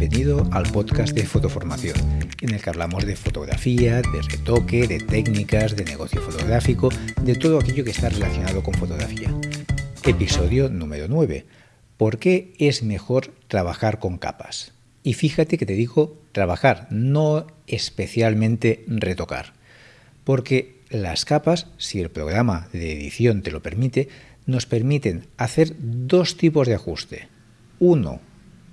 bienvenido al podcast de Fotoformación, en el que hablamos de fotografía, de retoque, de técnicas, de negocio fotográfico, de todo aquello que está relacionado con fotografía. Episodio número 9. ¿Por qué es mejor trabajar con capas? Y fíjate que te digo trabajar, no especialmente retocar. Porque las capas, si el programa de edición te lo permite, nos permiten hacer dos tipos de ajuste. Uno,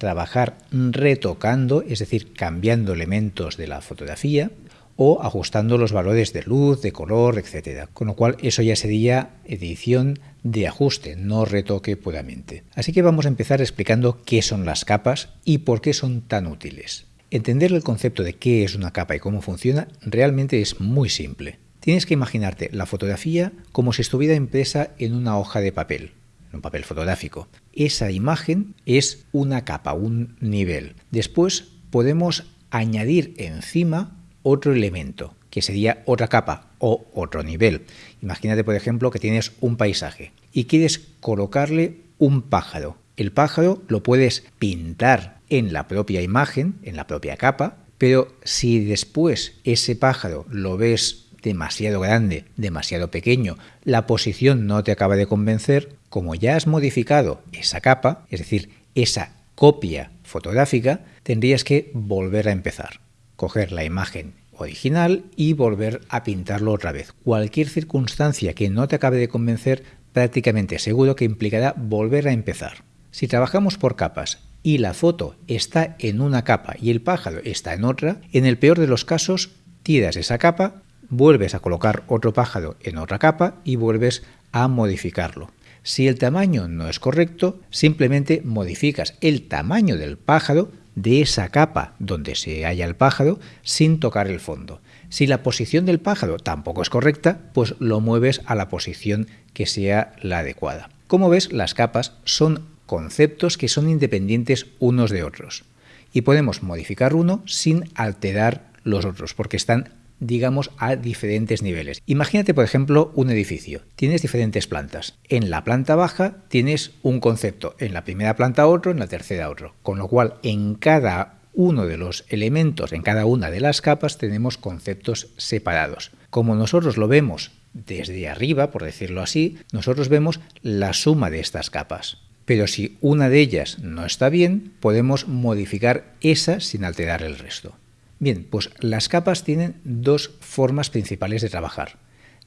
trabajar retocando, es decir, cambiando elementos de la fotografía o ajustando los valores de luz, de color, etc. Con lo cual eso ya sería edición de ajuste, no retoque puramente. Así que vamos a empezar explicando qué son las capas y por qué son tan útiles. Entender el concepto de qué es una capa y cómo funciona realmente es muy simple. Tienes que imaginarte la fotografía como si estuviera impresa en una hoja de papel un papel fotográfico. Esa imagen es una capa, un nivel. Después podemos añadir encima otro elemento, que sería otra capa o otro nivel. Imagínate, por ejemplo, que tienes un paisaje y quieres colocarle un pájaro. El pájaro lo puedes pintar en la propia imagen, en la propia capa, pero si después ese pájaro lo ves demasiado grande, demasiado pequeño, la posición no te acaba de convencer, como ya has modificado esa capa, es decir, esa copia fotográfica, tendrías que volver a empezar. Coger la imagen original y volver a pintarlo otra vez. Cualquier circunstancia que no te acabe de convencer, prácticamente seguro que implicará volver a empezar. Si trabajamos por capas y la foto está en una capa y el pájaro está en otra, en el peor de los casos tiras esa capa, vuelves a colocar otro pájaro en otra capa y vuelves a modificarlo. Si el tamaño no es correcto, simplemente modificas el tamaño del pájaro de esa capa donde se halla el pájaro sin tocar el fondo. Si la posición del pájaro tampoco es correcta, pues lo mueves a la posición que sea la adecuada. Como ves, las capas son conceptos que son independientes unos de otros y podemos modificar uno sin alterar los otros porque están digamos, a diferentes niveles. Imagínate, por ejemplo, un edificio. Tienes diferentes plantas. En la planta baja tienes un concepto, en la primera planta otro, en la tercera otro. Con lo cual, en cada uno de los elementos, en cada una de las capas, tenemos conceptos separados. Como nosotros lo vemos desde arriba, por decirlo así, nosotros vemos la suma de estas capas. Pero si una de ellas no está bien, podemos modificar esa sin alterar el resto. Bien, pues las capas tienen dos formas principales de trabajar,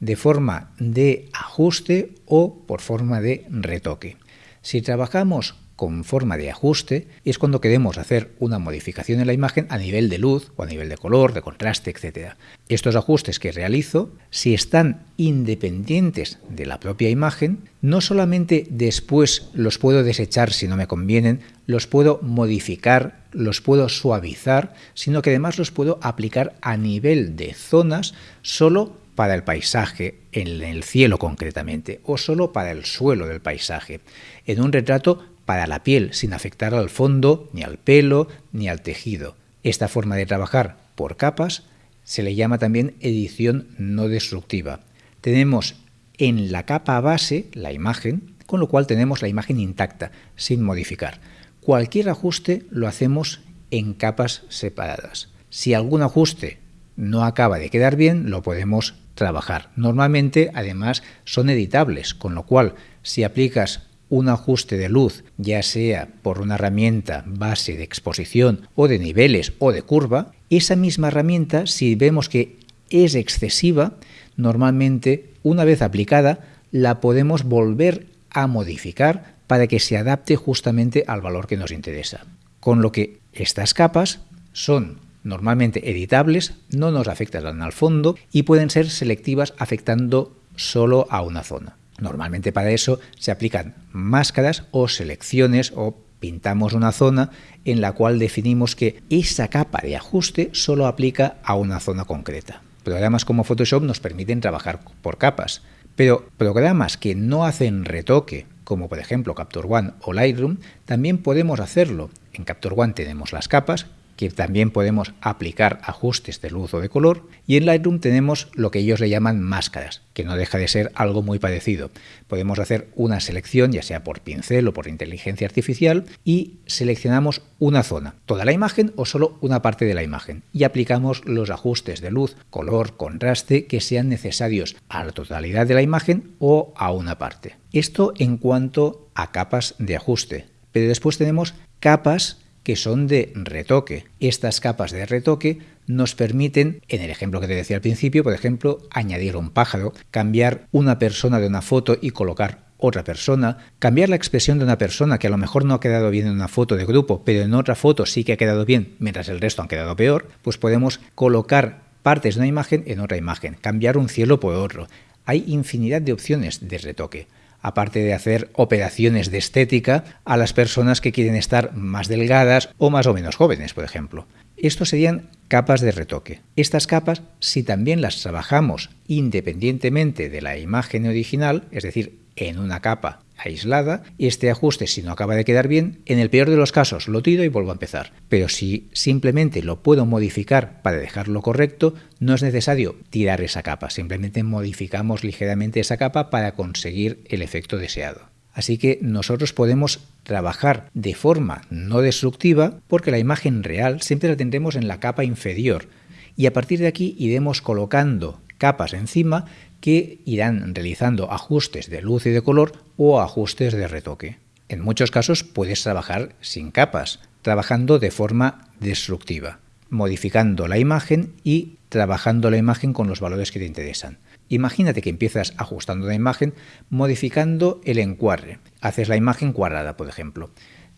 de forma de ajuste o por forma de retoque. Si trabajamos con forma de ajuste es cuando queremos hacer una modificación en la imagen a nivel de luz o a nivel de color, de contraste, etc. Estos ajustes que realizo, si están independientes de la propia imagen, no solamente después los puedo desechar si no me convienen, los puedo modificar, los puedo suavizar, sino que además los puedo aplicar a nivel de zonas solo para el paisaje, en el cielo concretamente, o solo para el suelo del paisaje. En un retrato para la piel sin afectar al fondo, ni al pelo, ni al tejido. Esta forma de trabajar por capas se le llama también edición no destructiva. Tenemos en la capa base la imagen, con lo cual tenemos la imagen intacta, sin modificar. Cualquier ajuste lo hacemos en capas separadas. Si algún ajuste no acaba de quedar bien, lo podemos trabajar. Normalmente, además, son editables, con lo cual, si aplicas un ajuste de luz, ya sea por una herramienta base de exposición o de niveles o de curva, esa misma herramienta, si vemos que es excesiva, normalmente una vez aplicada la podemos volver a modificar para que se adapte justamente al valor que nos interesa. Con lo que estas capas son normalmente editables, no nos afectan al fondo y pueden ser selectivas afectando solo a una zona. Normalmente para eso se aplican máscaras o selecciones o pintamos una zona en la cual definimos que esa capa de ajuste solo aplica a una zona concreta. Programas como Photoshop nos permiten trabajar por capas, pero programas que no hacen retoque, como por ejemplo Capture One o Lightroom, también podemos hacerlo. En Capture One tenemos las capas, que también podemos aplicar ajustes de luz o de color. Y en Lightroom tenemos lo que ellos le llaman máscaras, que no deja de ser algo muy parecido. Podemos hacer una selección, ya sea por pincel o por inteligencia artificial, y seleccionamos una zona, toda la imagen o solo una parte de la imagen, y aplicamos los ajustes de luz, color, contraste que sean necesarios a la totalidad de la imagen o a una parte. Esto en cuanto a capas de ajuste. Pero después tenemos capas que son de retoque. Estas capas de retoque nos permiten, en el ejemplo que te decía al principio, por ejemplo, añadir un pájaro, cambiar una persona de una foto y colocar otra persona, cambiar la expresión de una persona que a lo mejor no ha quedado bien en una foto de grupo, pero en otra foto sí que ha quedado bien, mientras el resto han quedado peor, pues podemos colocar partes de una imagen en otra imagen, cambiar un cielo por otro. Hay infinidad de opciones de retoque aparte de hacer operaciones de estética a las personas que quieren estar más delgadas o más o menos jóvenes, por ejemplo. Estos serían capas de retoque. Estas capas, si también las trabajamos independientemente de la imagen original, es decir, en una capa aislada, este ajuste si no acaba de quedar bien, en el peor de los casos lo tiro y vuelvo a empezar. Pero si simplemente lo puedo modificar para dejarlo correcto, no es necesario tirar esa capa, simplemente modificamos ligeramente esa capa para conseguir el efecto deseado. Así que nosotros podemos trabajar de forma no destructiva porque la imagen real siempre la tendremos en la capa inferior y a partir de aquí iremos colocando capas encima que irán realizando ajustes de luz y de color o ajustes de retoque. En muchos casos puedes trabajar sin capas, trabajando de forma destructiva, modificando la imagen y trabajando la imagen con los valores que te interesan. Imagínate que empiezas ajustando la imagen modificando el encuadre. Haces la imagen cuadrada, por ejemplo.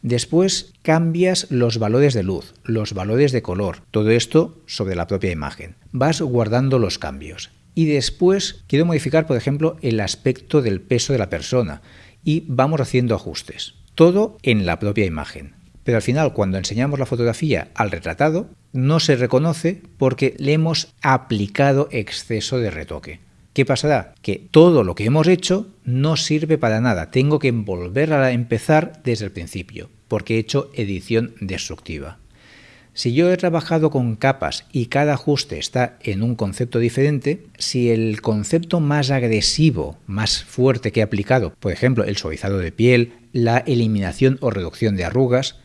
Después cambias los valores de luz, los valores de color, todo esto sobre la propia imagen. Vas guardando los cambios y después quiero modificar, por ejemplo, el aspecto del peso de la persona y vamos haciendo ajustes. Todo en la propia imagen. Pero al final, cuando enseñamos la fotografía al retratado, no se reconoce porque le hemos aplicado exceso de retoque. ¿Qué pasará? Que todo lo que hemos hecho no sirve para nada. Tengo que volver a empezar desde el principio, porque he hecho edición destructiva. Si yo he trabajado con capas y cada ajuste está en un concepto diferente, si el concepto más agresivo, más fuerte que he aplicado, por ejemplo, el suavizado de piel, la eliminación o reducción de arrugas,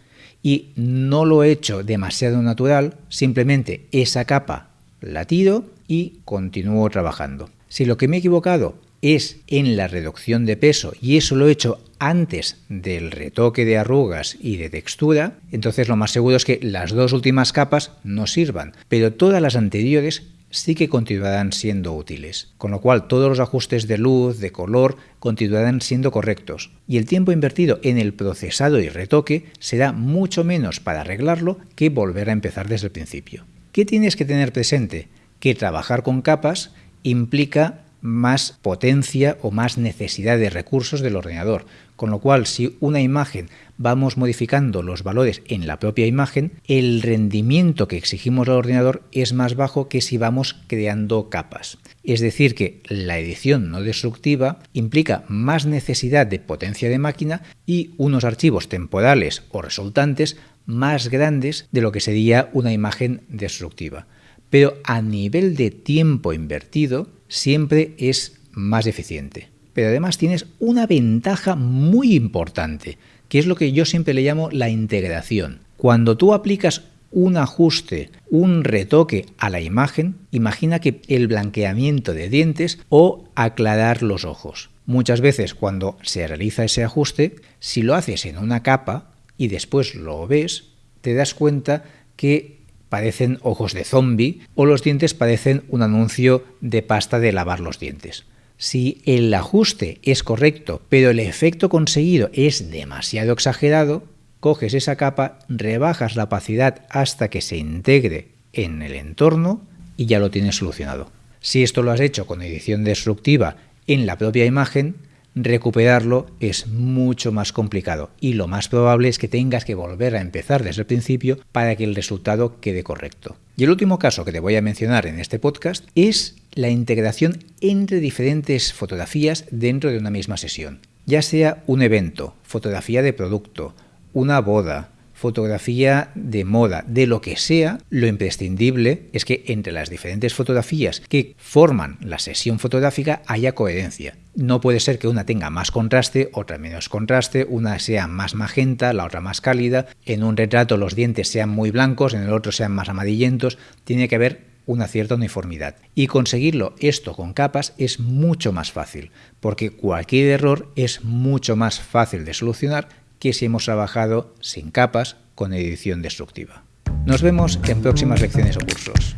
y no lo he hecho demasiado natural, simplemente esa capa la tiro y continúo trabajando. Si lo que me he equivocado es en la reducción de peso y eso lo he hecho antes del retoque de arrugas y de textura, entonces lo más seguro es que las dos últimas capas no sirvan, pero todas las anteriores sí que continuarán siendo útiles, con lo cual todos los ajustes de luz, de color, continuarán siendo correctos, y el tiempo invertido en el procesado y retoque será mucho menos para arreglarlo que volver a empezar desde el principio. ¿Qué tienes que tener presente? Que trabajar con capas implica más potencia o más necesidad de recursos del ordenador. Con lo cual, si una imagen vamos modificando los valores en la propia imagen, el rendimiento que exigimos al ordenador es más bajo que si vamos creando capas. Es decir, que la edición no destructiva implica más necesidad de potencia de máquina y unos archivos temporales o resultantes más grandes de lo que sería una imagen destructiva. Pero a nivel de tiempo invertido, siempre es más eficiente. Pero además tienes una ventaja muy importante, que es lo que yo siempre le llamo la integración. Cuando tú aplicas un ajuste, un retoque a la imagen, imagina que el blanqueamiento de dientes o aclarar los ojos. Muchas veces cuando se realiza ese ajuste, si lo haces en una capa y después lo ves, te das cuenta que parecen ojos de zombie o los dientes parecen un anuncio de pasta de lavar los dientes. Si el ajuste es correcto, pero el efecto conseguido es demasiado exagerado, coges esa capa, rebajas la opacidad hasta que se integre en el entorno y ya lo tienes solucionado. Si esto lo has hecho con edición destructiva en la propia imagen, recuperarlo es mucho más complicado y lo más probable es que tengas que volver a empezar desde el principio para que el resultado quede correcto. Y el último caso que te voy a mencionar en este podcast es la integración entre diferentes fotografías dentro de una misma sesión. Ya sea un evento, fotografía de producto, una boda, fotografía de moda, de lo que sea, lo imprescindible es que entre las diferentes fotografías que forman la sesión fotográfica haya coherencia. No puede ser que una tenga más contraste, otra menos contraste, una sea más magenta, la otra más cálida, en un retrato los dientes sean muy blancos, en el otro sean más amarillentos, tiene que haber una cierta uniformidad. Y conseguirlo esto con capas es mucho más fácil, porque cualquier error es mucho más fácil de solucionar que si hemos trabajado sin capas con edición destructiva. Nos vemos en próximas lecciones o cursos.